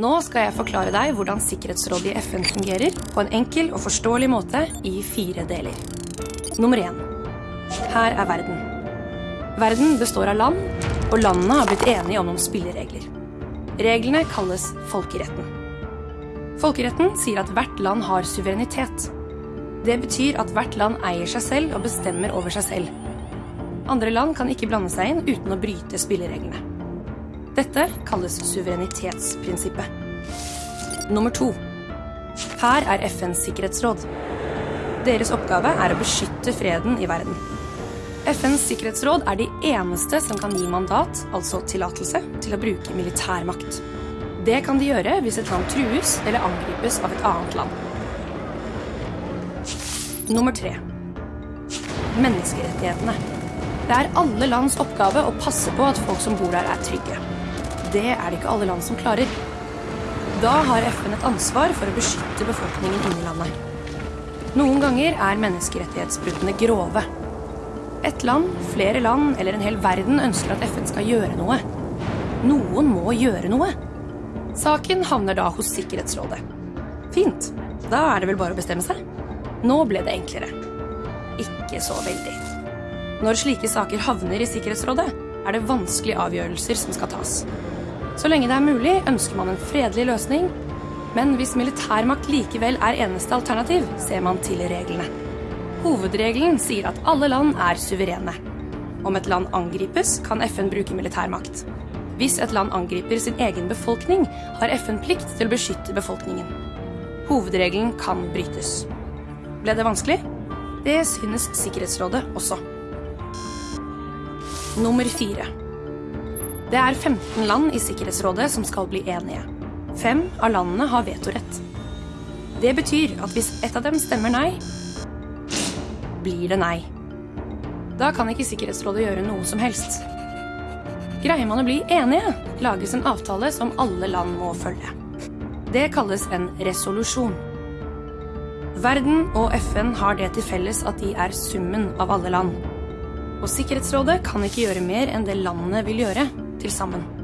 Nå skal jeg forklare deg hvordan Sikkerhetsrådet i FN fungerer på en enkel og forståelig måte i fire deler. Nummer én. Her er verden. Verden består av land, og landene har blitt enige om noen spilleregler. Reglene kalles folkeretten. Folkeretten sier at hvert land har suverenitet. Det betyr at hvert land eier seg selv og bestemmer over seg selv. Andre land kan ikke blande seg inn uten å bryte spillereglene. Dette kalles suverenitetsprinsippet. Nummer to. Her er FNs sikkerhetsråd. Deres oppgave er å beskytte freden i verden. FNs sikkerhetsråd er de eneste som kan gi mandat, altså tillatelse, til å bruke militærmakt. Det kan de gjøre hvis et land trues eller angripes av et annet land. Nummer tre. Menneskerettighetene. Det er alle lands oppgave å passe på at folk som bor der, er trygge. Det er det ikke alle land som klarer. Da har FN et ansvar for å beskytte befolkningen inni landet. Noen ganger er menneskerettighetsbruddene grove. Et land, flere land eller en hel verden ønsker at FN skal gjøre noe. Noen må gjøre noe. Saken havner da hos Sikkerhetsrådet. Fint. Da er det vel bare å bestemme seg. Nå ble det enklere. Ikke så veldig. Når slike saker havner i Sikkerhetsrådet, er det vanskelige avgjørelser som skal tas. Så lenge det er mulig, ønsker man en fredelig løsning, men hvis militærmakt likevel er eneste alternativ, ser man til reglene. Hovedregelen sier at alle land er suverene. Om et land angripes, kan FN bruke militærmakt. Hvis et land angriper sin egen befolkning, har FN plikt til å beskytte befolkningen. Hovedregelen kan brytes. Ble det vanskelig? Det synes Sikkerhetsrådet også. Nummer fire. Det er 15 land i Sikkerhetsrådet som skal bli enige. Fem av landene har vetorett. Det betyr at hvis ett av dem stemmer nei, blir det nei. Da kan ikke Sikkerhetsrådet gjøre noe som helst. Greier man å bli enige, lages en avtale som alle land må følge. Det kalles en resolusjon. Verden og FN har det til felles at de er summen av alle land. Og Sikkerhetsrådet kan ikke gjøre mer enn det landene vil gjøre til sammen.